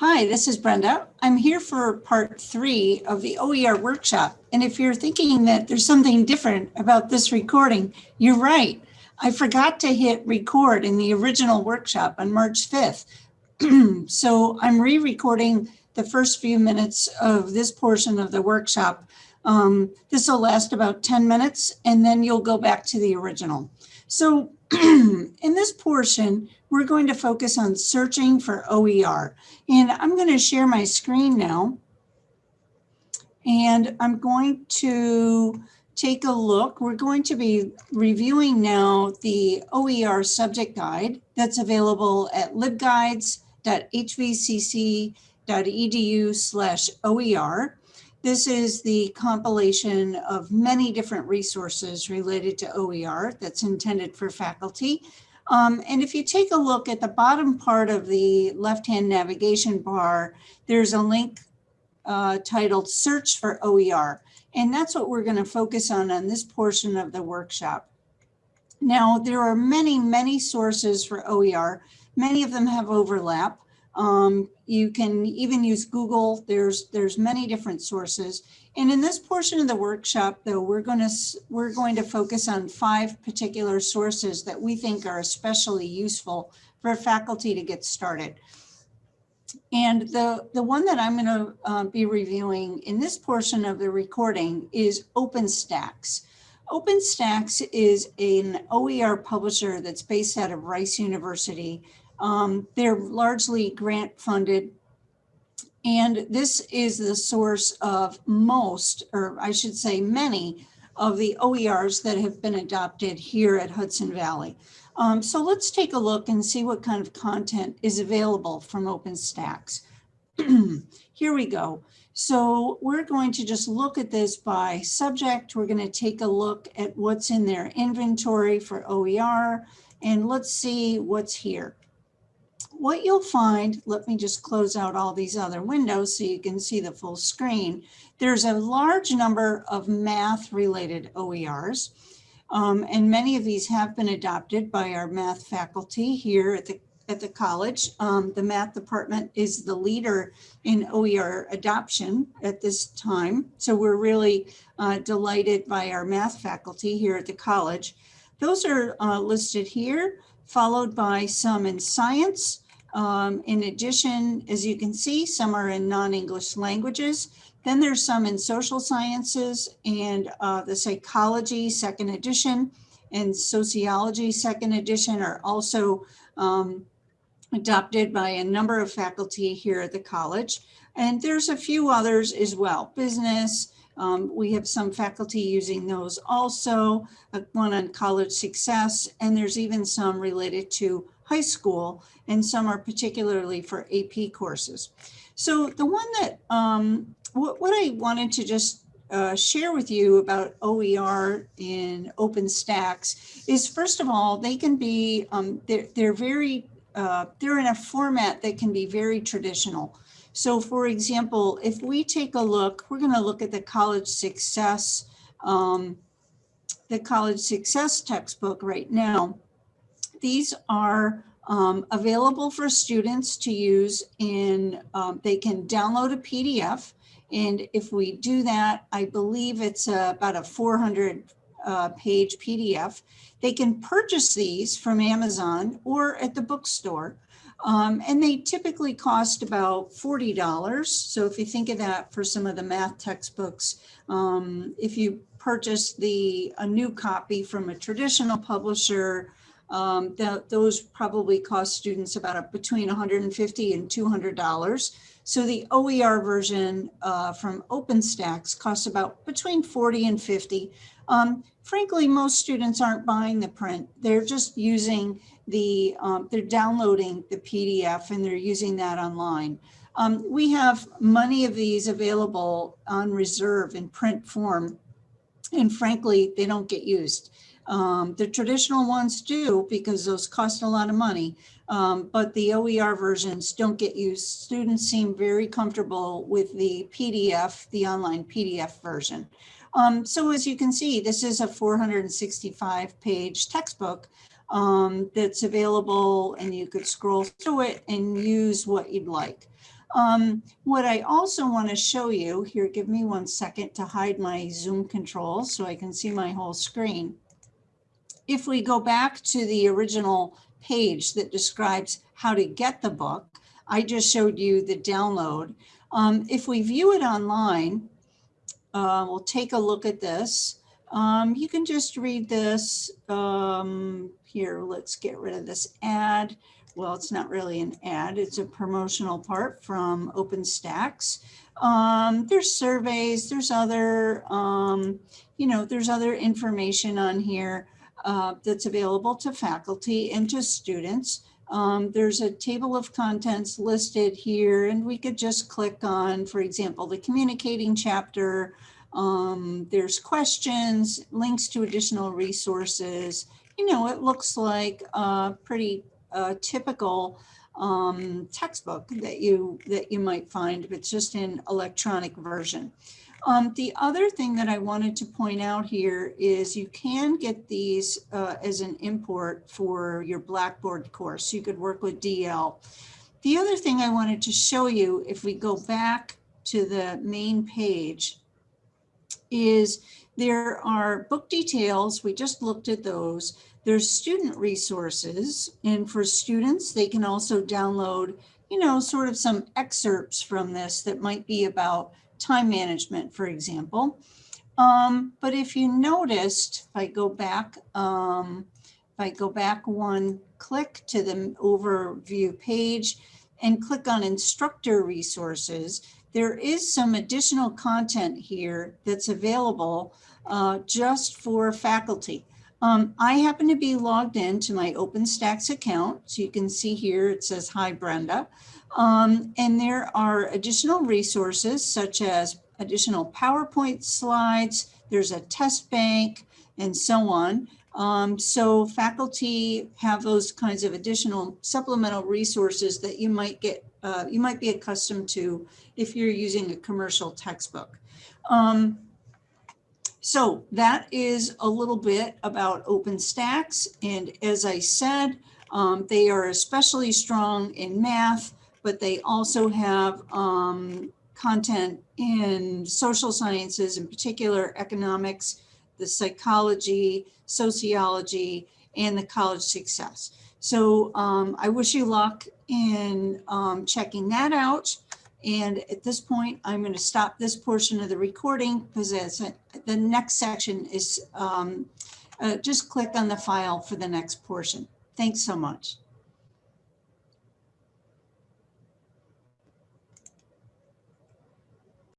Hi, this is Brenda. I'm here for part three of the OER workshop. And if you're thinking that there's something different about this recording, you're right. I forgot to hit record in the original workshop on March 5th. so I'm re-recording the first few minutes of this portion of the workshop. Um, this will last about 10 minutes and then you'll go back to the original. So in this portion, we're going to focus on searching for OER. And I'm going to share my screen now. And I'm going to take a look. We're going to be reviewing now the OER subject guide that's available at libguides.hvcc.edu slash OER. This is the compilation of many different resources related to OER that's intended for faculty. Um, and if you take a look at the bottom part of the left-hand navigation bar, there's a link uh, titled Search for OER. And that's what we're going to focus on on this portion of the workshop. Now, there are many, many sources for OER. Many of them have overlap. Um, you can even use Google. There's there's many different sources. And in this portion of the workshop, though, we're going to we're going to focus on five particular sources that we think are especially useful for faculty to get started. And the, the one that I'm going to uh, be reviewing in this portion of the recording is OpenStax. OpenStax is an OER publisher that's based out of Rice University um, they're largely grant funded. And this is the source of most, or I should say many, of the OERs that have been adopted here at Hudson Valley. Um, so let's take a look and see what kind of content is available from OpenStax. here we go. So we're going to just look at this by subject. We're going to take a look at what's in their inventory for OER, and let's see what's here what you'll find, let me just close out all these other windows so you can see the full screen. There's a large number of math related OERs. Um, and many of these have been adopted by our math faculty here at the at the college. Um, the math department is the leader in OER adoption at this time. So we're really uh, delighted by our math faculty here at the college. Those are uh, listed here, followed by some in science, um, in addition, as you can see, some are in non-English languages. Then there's some in social sciences and uh, the psychology second edition and sociology second edition are also um, adopted by a number of faculty here at the college. And there's a few others as well, business, um, we have some faculty using those also, uh, one on college success, and there's even some related to high school, and some are particularly for AP courses. So the one that, um, what, what I wanted to just uh, share with you about OER in OpenStax is first of all, they can be, um, they're, they're very, uh, they're in a format that can be very traditional. So for example, if we take a look, we're gonna look at the college success, um, the college success textbook right now. These are um, available for students to use in, um, they can download a PDF. And if we do that, I believe it's uh, about a 400 uh, page PDF. They can purchase these from Amazon or at the bookstore. Um, and they typically cost about $40. So if you think of that for some of the math textbooks, um, if you purchase the a new copy from a traditional publisher, um, that those probably cost students about a, between 150 and $200. So the OER version uh, from OpenStax costs about between 40 and 50. Um, frankly, most students aren't buying the print. They're just using the, um, they're downloading the PDF and they're using that online. Um, we have many of these available on reserve in print form. And frankly, they don't get used. Um, the traditional ones do because those cost a lot of money, um, but the OER versions don't get used. Students seem very comfortable with the PDF, the online PDF version. Um, so as you can see, this is a 465 page textbook um, that's available and you could scroll through it and use what you'd like. Um, what I also want to show you here, give me one second to hide my Zoom controls so I can see my whole screen. If we go back to the original page that describes how to get the book, I just showed you the download. Um, if we view it online, uh, we'll take a look at this. Um, you can just read this um, here. Let's get rid of this ad. Well, it's not really an ad. It's a promotional part from OpenStax. Um, there's surveys. There's other, um, you know, there's other information on here uh, that's available to faculty and to students. Um, there's a table of contents listed here and we could just click on, for example, the communicating chapter. Um, there's questions, links to additional resources. You know, it looks like a pretty uh, typical um, textbook that you that you might find, but it's just in electronic version. Um, the other thing that I wanted to point out here is you can get these uh, as an import for your Blackboard course. You could work with DL. The other thing I wanted to show you, if we go back to the main page, is there are book details. We just looked at those. There's student resources. And for students, they can also download, you know, sort of some excerpts from this that might be about time management, for example. Um, but if you noticed, if I go back, um, if I go back one click to the overview page and click on instructor resources, there is some additional content here that's available uh, just for faculty. Um, I happen to be logged in to my OpenStax account. So you can see here, it says, hi, Brenda. Um, and there are additional resources such as additional PowerPoint slides, there's a test bank and so on. Um, so faculty have those kinds of additional supplemental resources that you might get, uh, you might be accustomed to if you're using a commercial textbook. Um, so that is a little bit about OpenStax. And as I said, um, they are especially strong in math, but they also have um, content in social sciences, in particular economics, the psychology, sociology, and the college success. So um, I wish you luck in um, checking that out. And at this point, I'm going to stop this portion of the recording because the next section is um, uh, just click on the file for the next portion. Thanks so much.